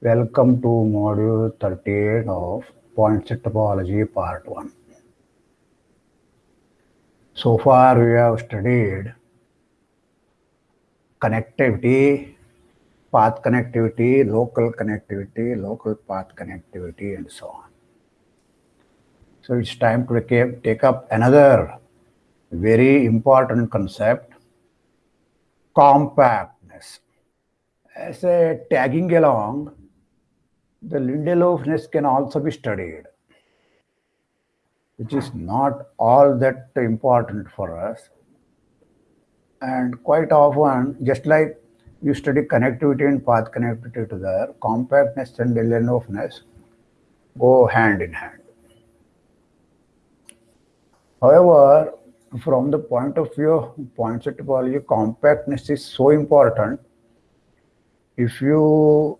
Welcome to module 38 of point set topology part 1. So far we have studied connectivity, path connectivity, local connectivity, local path connectivity and so on. So it's time to take up another very important concept, compactness. As a tagging along, the Lindelofness can also be studied, which is not all that important for us. And quite often, just like you study connectivity and path connectivity together, compactness and Lindelofness go hand in hand. However, from the point of view of point set topology, compactness is so important. If you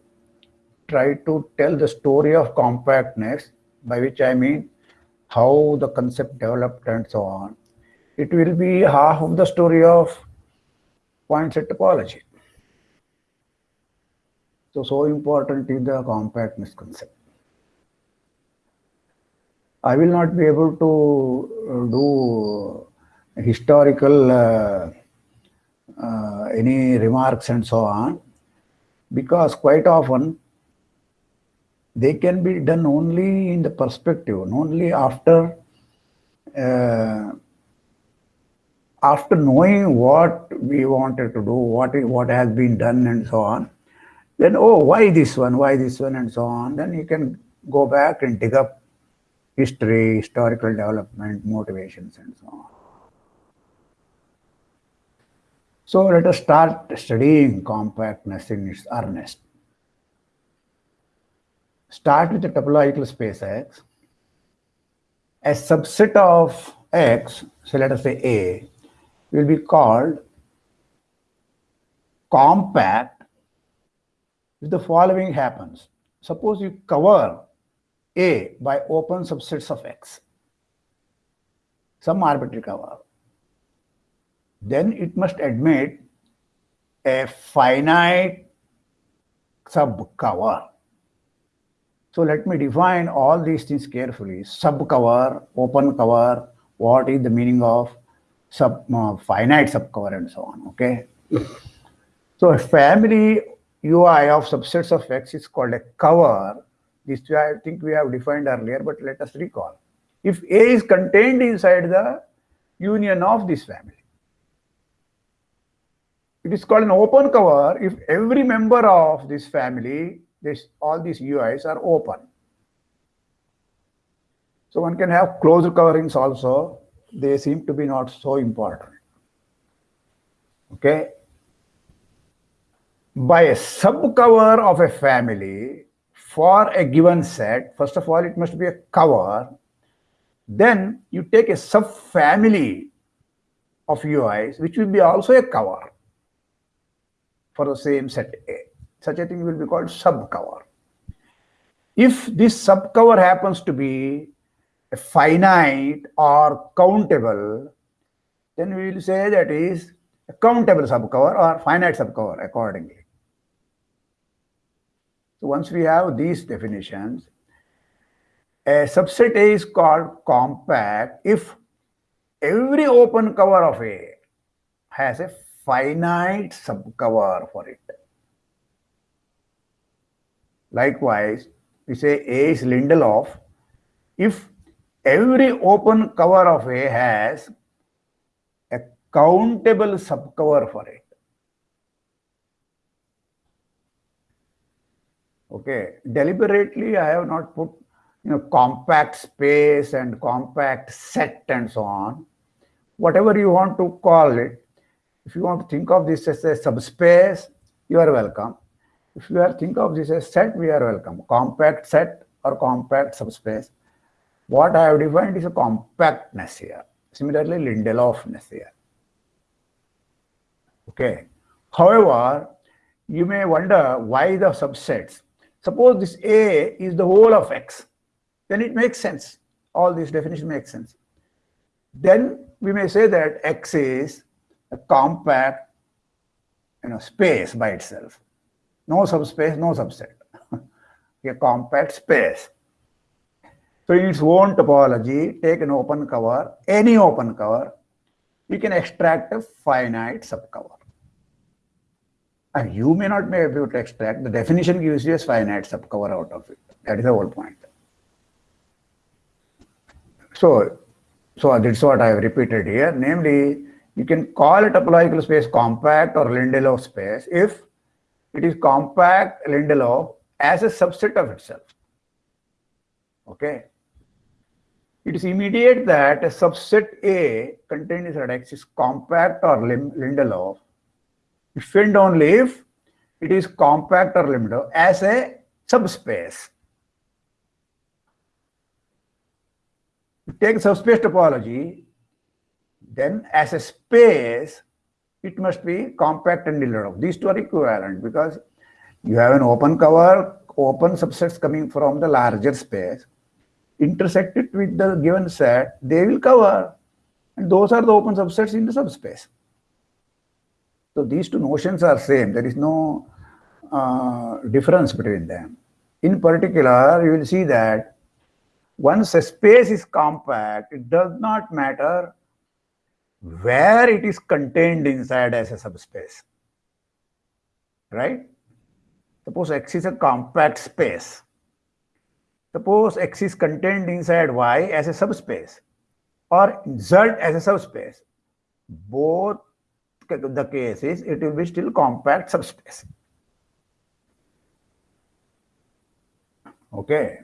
try to tell the story of compactness, by which I mean how the concept developed and so on, it will be half of the story of point set topology. So, so important is the compactness concept. I will not be able to do historical uh, uh, any remarks and so on because quite often they can be done only in the perspective, only after uh, after knowing what we wanted to do, what what has been done, and so on. Then oh, why this one? Why this one? And so on. Then you can go back and dig up history, historical development, motivations, and so on. So let us start studying compactness in its earnest. Start with the topological space X. A subset of X, so let us say A, will be called compact if the following happens. Suppose you cover A by open subsets of X, some arbitrary cover. Then it must admit a finite subcover so let me define all these things carefully. Subcover, open cover, what is the meaning of sub uh, finite subcover and so on, okay? so a family UI of subsets of X is called a cover. This I think we have defined earlier, but let us recall. If A is contained inside the union of this family, it is called an open cover if every member of this family this all these UIs are open. So one can have closed coverings also. They seem to be not so important. Okay. By a subcover of a family for a given set, first of all, it must be a cover. Then you take a subfamily of UIs, which will be also a cover for the same set A such a thing will be called subcover. If this subcover happens to be a finite or countable, then we will say that is a countable subcover or finite subcover accordingly. So once we have these definitions, a subset A is called compact if every open cover of A has a finite subcover for it. Likewise, we say A is Lindelof if every open cover of A has a countable subcover for it. Okay, deliberately I have not put you know compact space and compact set and so on. Whatever you want to call it, if you want to think of this as a subspace, you are welcome. If you are think of this as set, we are welcome. Compact set or compact subspace. What I have defined is a compactness here. Similarly, Lindelofness here. Okay. However, you may wonder why the subsets. Suppose this A is the whole of X, then it makes sense. All these definitions make sense. Then we may say that X is a compact you know, space by itself. No subspace, no subset. a compact space. So in its own topology, take an open cover, any open cover, we can extract a finite subcover. And you may not be able to extract, the definition gives you a finite subcover out of it. That is the whole point. So, so that's what I have repeated here. Namely, you can call a topological space compact or Lindelof space if it is compact Lindelof as a subset of itself. Okay. It is immediate that a subset A contained inside X is compact or Lindelof if and only if it is compact or Lindelof as a subspace. take subspace topology, then as a space, it must be compact and Lindelof. These two are equivalent because you have an open cover, open subsets coming from the larger space, intersect it with the given set, they will cover. And those are the open subsets in the subspace. So these two notions are same. There is no uh, difference between them. In particular, you will see that once a space is compact, it does not matter where it is contained inside as a subspace. Right? Suppose X is a compact space. Suppose X is contained inside Y as a subspace or Z as a subspace. Both the case is it will be still compact subspace. Okay.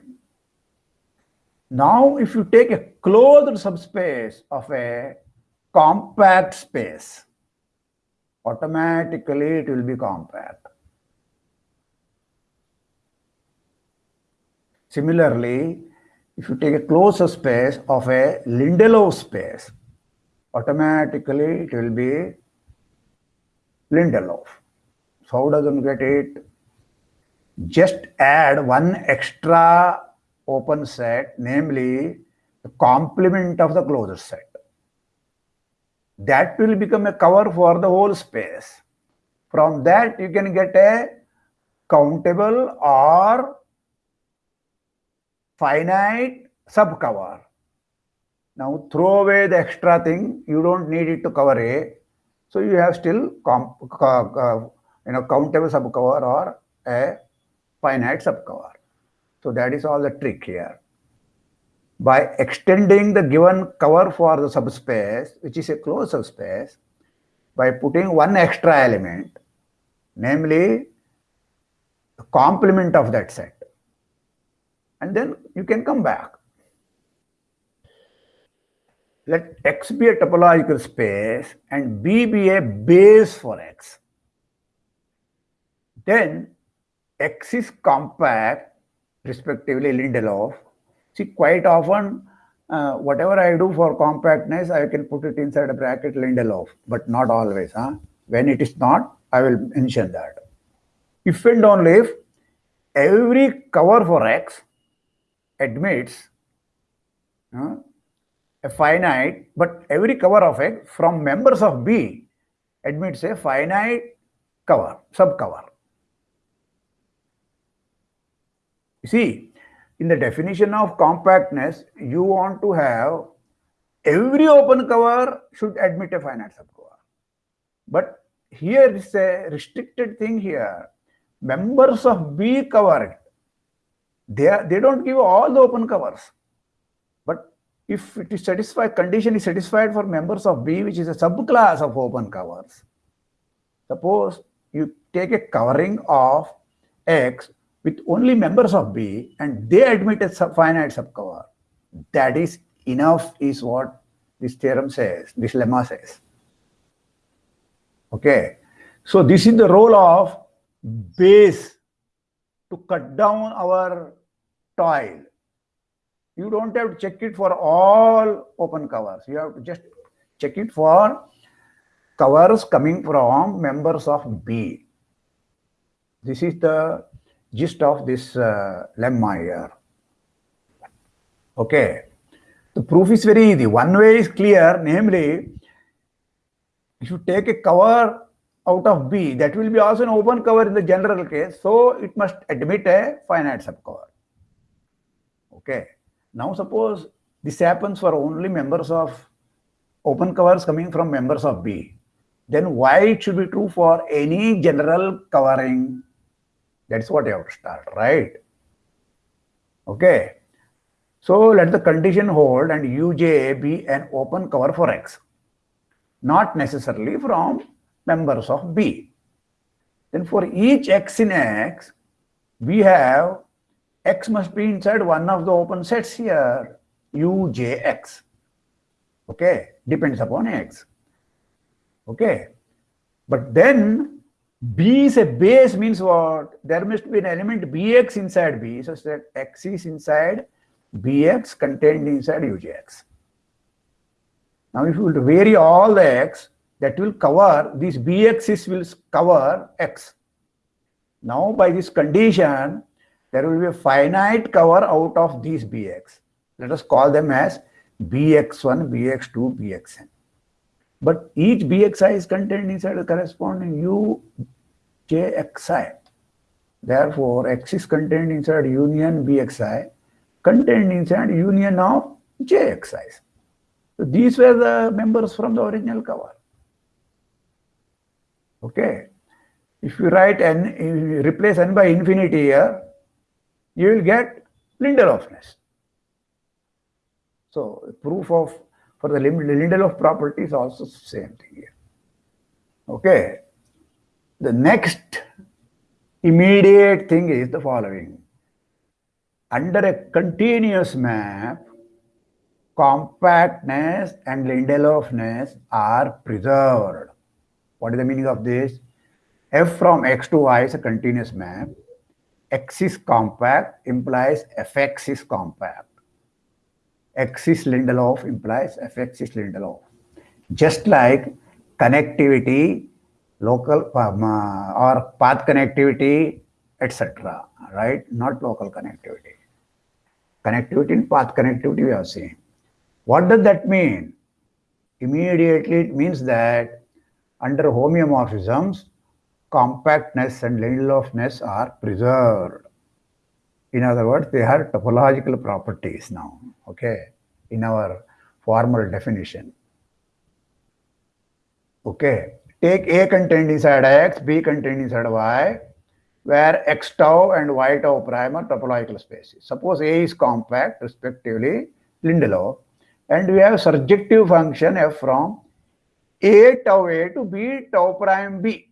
Now, if you take a closed subspace of a compact space, automatically it will be compact. Similarly, if you take a closed space of a Lindelof space, automatically it will be Lindelof. So how does one get it? Just add one extra open set, namely the complement of the closed set. That will become a cover for the whole space. From that, you can get a countable or finite subcover. Now throw away the extra thing, you don't need it to cover A. So you have still comp, you know, countable subcover or a finite subcover. So that is all the trick here. By extending the given cover for the subspace, which is a closed subspace, by putting one extra element, namely the complement of that set. And then you can come back. Let X be a topological space and B be a base for X. Then X is compact respectively Lindelof. See, quite often, uh, whatever I do for compactness, I can put it inside a bracket Lindelof, but not always. Huh? When it is not, I will mention that. If and only if every cover for X admits uh, a finite, but every cover of X from members of B admits a finite cover, subcover. You see, in the definition of compactness, you want to have every open cover should admit a finite subcover. But here is a restricted thing here. Members of B cover. They, are, they don't give all the open covers. If it is satisfied, condition is satisfied for members of B, which is a subclass of open covers. Suppose you take a covering of X with only members of B and they admit a sub finite subcover. That is enough is what this theorem says, this lemma says. Okay. So this is the role of base to cut down our toil. You don't have to check it for all open covers. You have to just check it for covers coming from members of B. This is the gist of this uh, lemma here. Okay. The proof is very easy. One way is clear, namely, if you take a cover out of B, that will be also an open cover in the general case, so it must admit a finite subcover. Okay. Now suppose this happens for only members of open covers coming from members of B. Then why it should be true for any general covering? That's what you have to start, right? Okay. So let the condition hold and uj be an open cover for X, not necessarily from members of B. Then for each X in X, we have X must be inside one of the open sets here, UJX. Okay, depends upon X. Okay, but then B is a base means what? There must be an element Bx inside B such that X is inside Bx contained inside UJX. Now if you will vary all the X, that will cover, these Bx's will cover X. Now by this condition, there will be a finite cover out of these Bx. Let us call them as Bx1, Bx2, Bxn. But each Bxi is contained inside the corresponding UJXi. Therefore, X is contained inside union Bxi contained inside union of JXIs. So these were the members from the original cover. Okay. If you write n, you replace n by infinity here, you will get Lindelofness. So proof of for the Lindelof property is also same thing here. Okay. The next immediate thing is the following under a continuous map, compactness and Lindelofness are preserved. What is the meaning of this? F from X to Y is a continuous map. X is compact implies Fx is compact. X is Lindelof implies Fx is Lindelof. Just like connectivity, local um, uh, or path connectivity, etc. Right? Not local connectivity connectivity and path connectivity we have seen. What does that mean? Immediately it means that under homeomorphisms, compactness and Lindelofness are preserved. In other words, they are topological properties now, okay, in our formal definition. Okay, take A contained inside X, B contained inside Y, where x tau and y tau prime are topological spaces. Suppose A is compact, respectively, Lindelof, and we have surjective function f from A tau A to B tau prime B.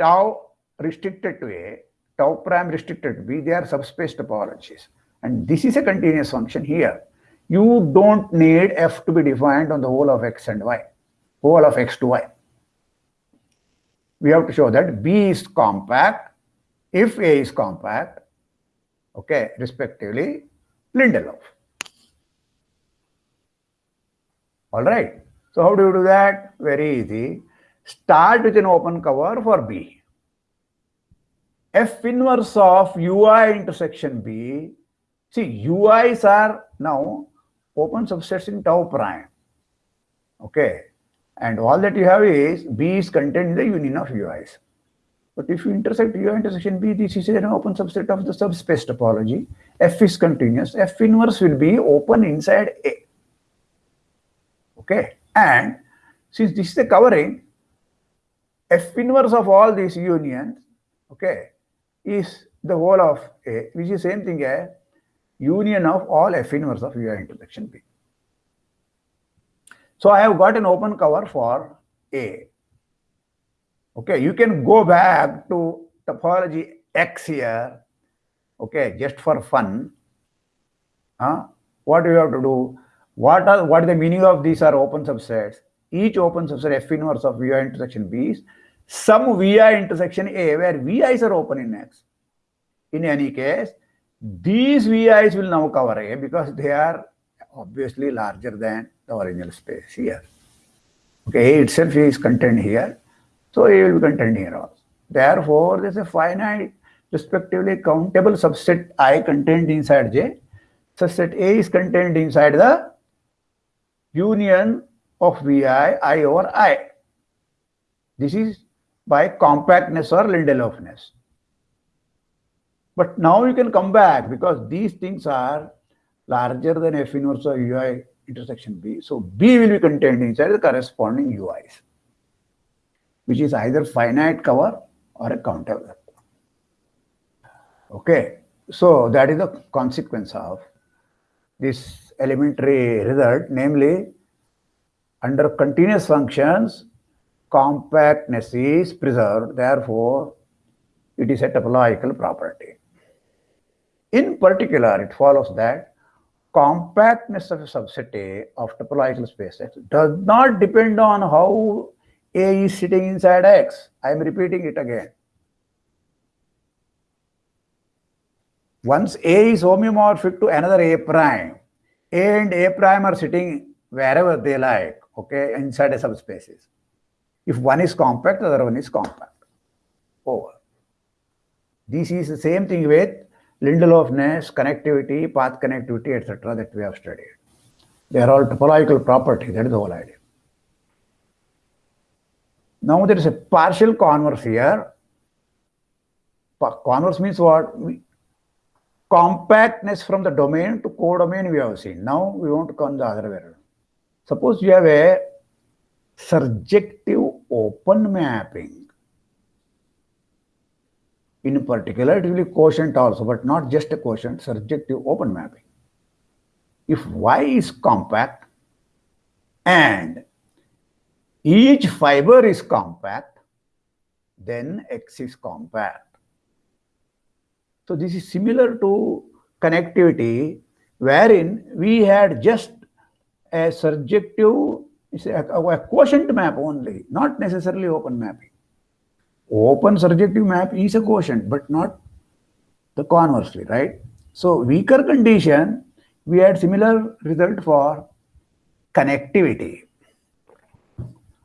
Tau restricted to A, tau prime restricted to B, they are subspace topologies. And this is a continuous function here. You don't need f to be defined on the whole of x and y, whole of x to y we have to show that B is compact if A is compact, okay, respectively, Lindelof. All right. So how do you do that? Very easy. Start with an open cover for B. F inverse of UI intersection B. See, UIs are now open subsets in tau prime. Okay. And all that you have is B is contained in the union of UIs. But if you intersect UI intersection B, this is an open subset of the subspace topology. F is continuous. F inverse will be open inside A. Okay. And since this is the covering, F inverse of all these unions, okay, is the whole of A, which is same thing as union of all F inverse of UI intersection B. So I have got an open cover for A. Okay, you can go back to topology X here, okay, just for fun. Huh? What do you have to do? What are what is the meaning of these are open subsets? Each open subset F inverse of VI intersection B is some VI intersection A where VIs are open in X. In any case, these VIs will now cover A because they are obviously larger than the original space here. Okay, A itself is contained here, so A will be contained here also. Therefore, there's a finite, respectively countable subset I contained inside J. Subset A is contained inside the union of Vi, I over I. This is by compactness or Lindelofness. But now you can come back because these things are larger than F inverse of UI intersection B. So B will be contained inside the corresponding UIs, which is either finite cover or a counter Okay, so that is the consequence of this elementary result, namely under continuous functions, compactness is preserved, therefore it is a topological property. In particular, it follows that compactness of a subset A of topological space X does not depend on how A is sitting inside X. I am repeating it again. Once A is homeomorphic to another A prime, A and A prime are sitting wherever they like, okay, inside a subspaces. If one is compact, the other one is compact. Over. This is the same thing with Lindelofness, connectivity, path connectivity, etc. that we have studied. They are all topological property. That is the whole idea. Now there is a partial converse here. Converse means what? Compactness from the domain to codomain we have seen. Now we want to come the other way around. Suppose you have a surjective open mapping in particular, it will be quotient also, but not just a quotient, surjective open mapping. If Y is compact and each fiber is compact, then X is compact. So this is similar to connectivity, wherein we had just a surjective, a, a quotient map only, not necessarily open mapping. Open surjective map is a quotient, but not the conversely, right? So weaker condition, we had similar result for connectivity.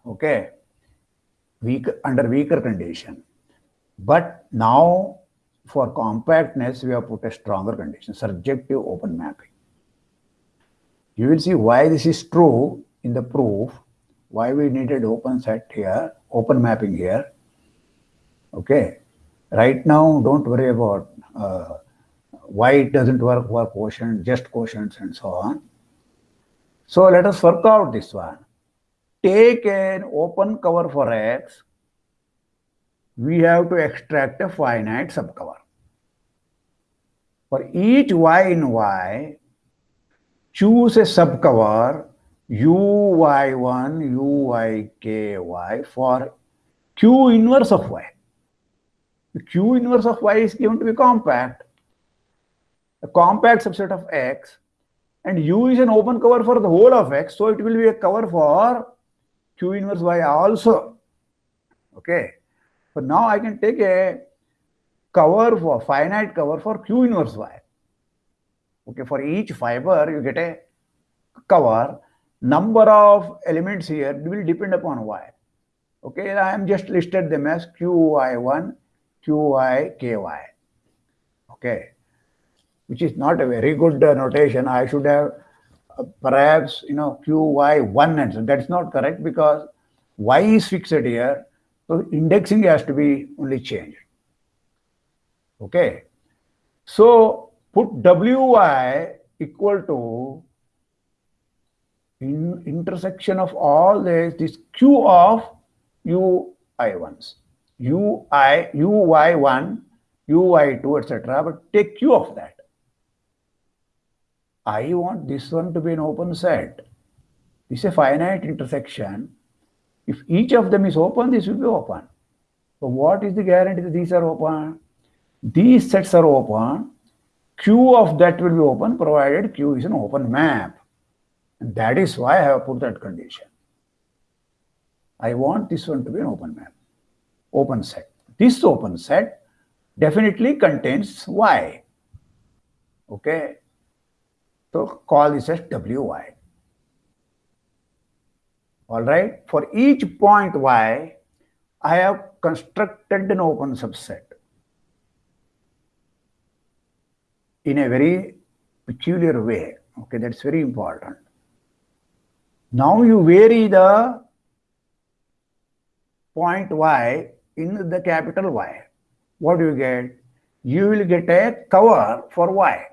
Okay, weak under weaker condition. But now for compactness, we have put a stronger condition, surjective open mapping. You will see why this is true in the proof, why we needed open set here, open mapping here. Okay. Right now, don't worry about uh, why it doesn't work for quotient, just quotients and so on. So let us work out this one. Take an open cover for X. We have to extract a finite subcover. For each Y in Y, choose a subcover uy1, uyky for q inverse of y. The Q inverse of Y is given to be compact, a compact subset of X, and U is an open cover for the whole of X, so it will be a cover for Q inverse Y also. Okay. So now I can take a cover for finite cover for Q inverse Y. Okay, for each fiber you get a cover. Number of elements here will depend upon Y. Okay, I am just listed them as QY1, Qi, Ky. Okay, which is not a very good uh, notation. I should have uh, perhaps, you know, Qy1 and so that's not correct because y is fixed here. So indexing has to be only changed. Okay. So put Wy equal to in intersection of all this, this Q of Ui1s ui, uy1, uy2, etc. But take q of that. I want this one to be an open set. This is a finite intersection. If each of them is open, this will be open. So what is the guarantee that these are open? These sets are open. Q of that will be open provided Q is an open map. And that is why I have put that condition. I want this one to be an open map open set. This open set definitely contains y. Okay. So call this as wy. All right. For each point y, I have constructed an open subset in a very peculiar way. Okay, that's very important. Now you vary the point y in the capital Y. What do you get? You will get a cover for y.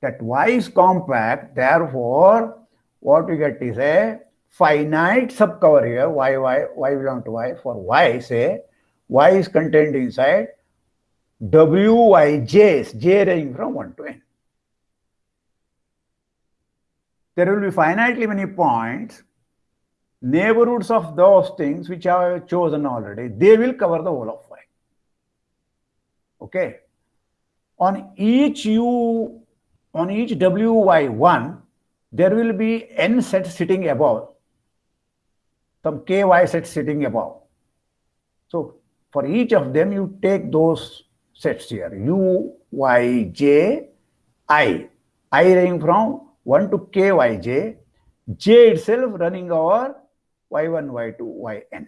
That y is compact, therefore, what you get is a finite subcover here, y, y, y belong to y. For y, say, y is contained inside wyj's, j ranging from 1 to n. There will be finitely many points, neighborhoods of those things which I have chosen already, they will cover the whole of y. Okay. On each u, on each wy1, there will be n sets sitting above, some ky sets sitting above. So for each of them, you take those sets here, u, y, j, i, i ranging from 1 to k, y, j, j itself running over y1, y2, yn.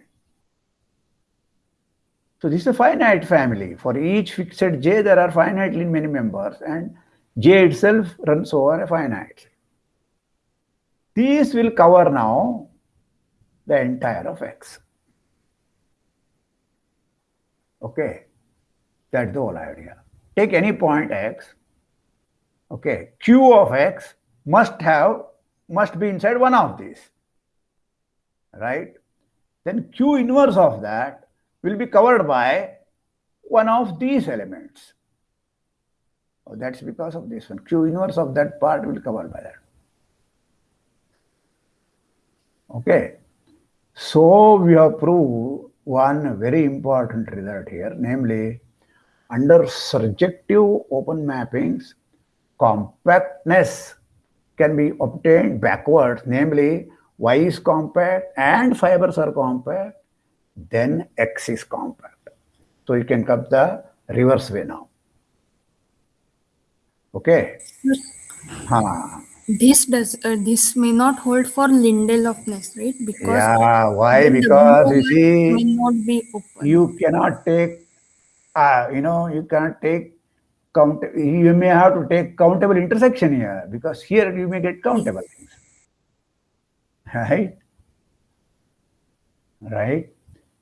So this is a finite family. For each fixed j, there are finitely many members and j itself runs over a finite. These will cover now the entire of x. Okay, that's the whole idea. Take any point x, okay, q of x must have, must be inside one of these, right? Then q inverse of that will be covered by one of these elements. Oh, that's because of this one. Q inverse of that part will be covered by that. Okay. So we have proved one very important result here, namely under surjective open mappings, compactness can be obtained backwards, namely Y is compact and fibers are compact, then X is compact. So you can come the reverse way now. Okay. Huh this does uh, this may not hold for Lindelofness, right? Because yeah, why? Because you see, may not be open. You cannot take, uh, you know, you cannot take count. You may have to take countable intersection here because here you may get countable things, right? Right,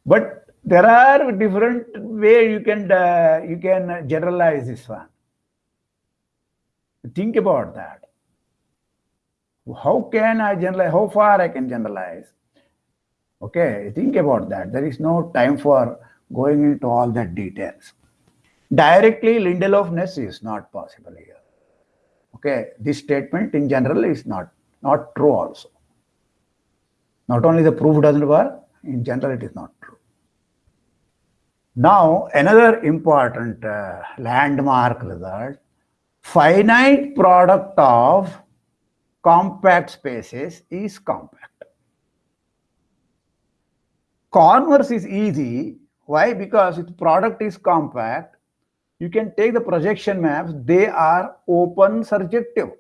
but there are different way you can uh, you can generalize this one. Think about that how can I generalize? How far I can generalize? Okay, think about that. There is no time for going into all that details. Directly, Lindelof-Ness is not possible here. Okay, this statement in general is not, not true also. Not only the proof doesn't work, in general it is not true. Now, another important uh, landmark result, finite product of compact spaces is compact. Converse is easy. Why? Because if product is compact, you can take the projection maps, they are open surjective.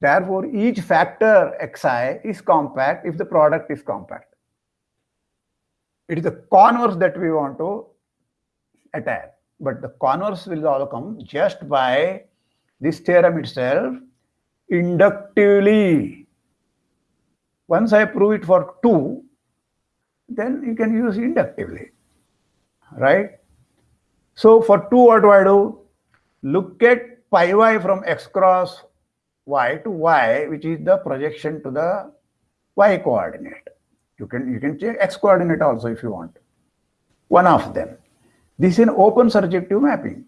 Therefore, each factor xi is compact if the product is compact. It is the converse that we want to attack. But the converse will all come just by this theorem itself inductively. Once I prove it for 2, then you can use inductively, right? So for 2, what do I do? Look at pi y from x cross y to y, which is the projection to the y coordinate. You can, you can check x coordinate also if you want. One of them. This is an open surjective mapping.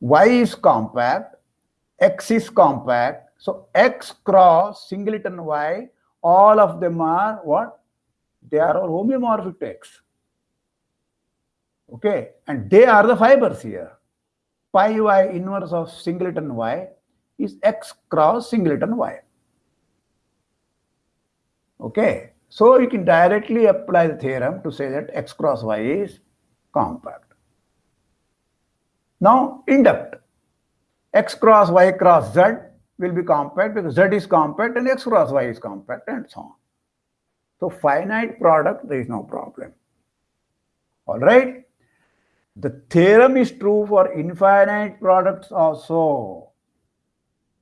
Y is compact, X is compact. So X cross singleton Y, all of them are what? They are all homeomorphic to X. Okay, and they are the fibers here. Pi Y inverse of singleton Y is X cross singleton Y. Okay, so you can directly apply the theorem to say that X cross Y is compact. Now induct x cross y cross z will be compact because z is compact and x cross y is compact and so on. So finite product, there is no problem. All right. The theorem is true for infinite products also.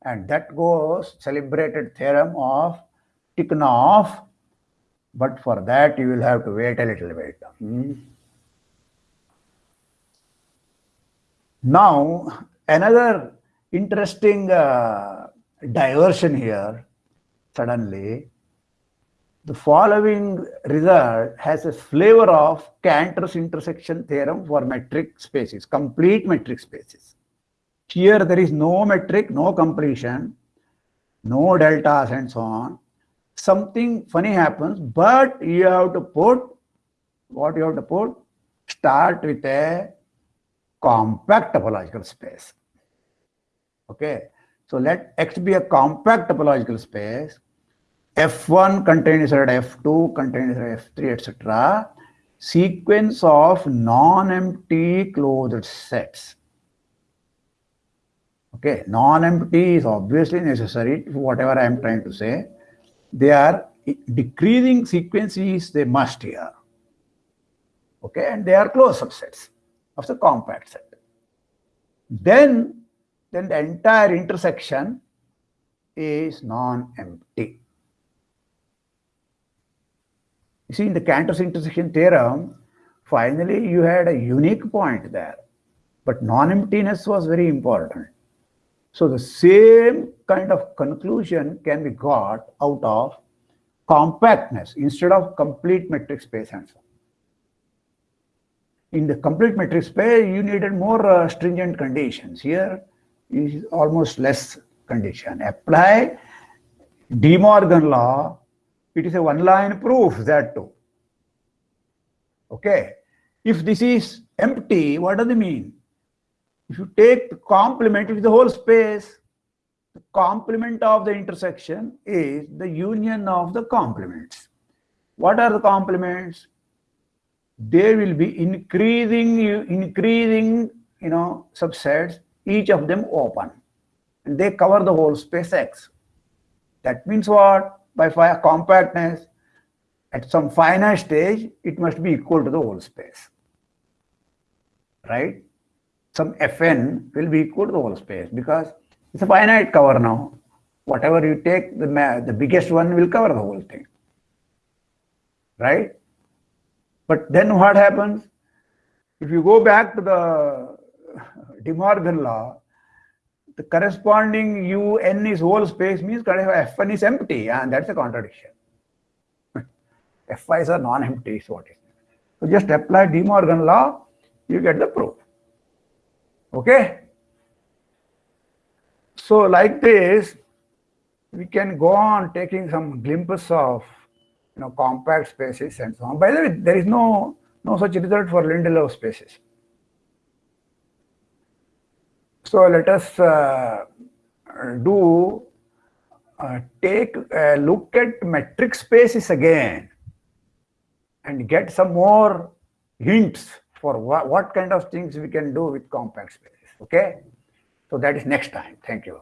And that goes celebrated theorem of Tikhonov. But for that, you will have to wait a little bit. Hmm. Now, another interesting uh, diversion here, suddenly, the following result has a flavor of Cantor's intersection theorem for metric spaces, complete metric spaces. Here there is no metric, no completion, no deltas and so on. Something funny happens, but you have to put, what you have to put? Start with a compact topological space. Okay, so let X be a compact topological space. F1 contains inside F2, contains inside F3, etc. Sequence of non-empty closed sets. Okay, non-empty is obviously necessary whatever I am trying to say. They are decreasing sequences, they must here. Okay, and they are closed subsets of the compact set. Then, then the entire intersection is non-empty. You see, in the Cantor's intersection theorem, finally you had a unique point there, but non-emptiness was very important. So the same kind of conclusion can be got out of compactness instead of complete metric space and so on in the complete metric space, you needed more uh, stringent conditions. Here is almost less condition. Apply De Morgan law, it is a one-line proof that too. Okay. If this is empty, what does it mean? If you take the complement, of the whole space, the complement of the intersection is the union of the complements. What are the complements? they will be increasing, increasing, you know, subsets, each of them open. And they cover the whole space X. That means what? By compactness, at some finite stage, it must be equal to the whole space. Right? Some Fn will be equal to the whole space because it's a finite cover now. Whatever you take, the, the biggest one will cover the whole thing. Right? But then what happens? If you go back to the De Morgan law, the corresponding UN is whole space means F1 is empty, and that's a contradiction. F5s are non-empty is what is. So just apply De Morgan law, you get the proof. Okay? So like this, we can go on taking some glimpses of you know, compact spaces and so on. By the way, there is no, no such result for Lindelof spaces. So let us uh, do uh, take a look at metric spaces again and get some more hints for what, what kind of things we can do with compact spaces. Okay. So that is next time. Thank you.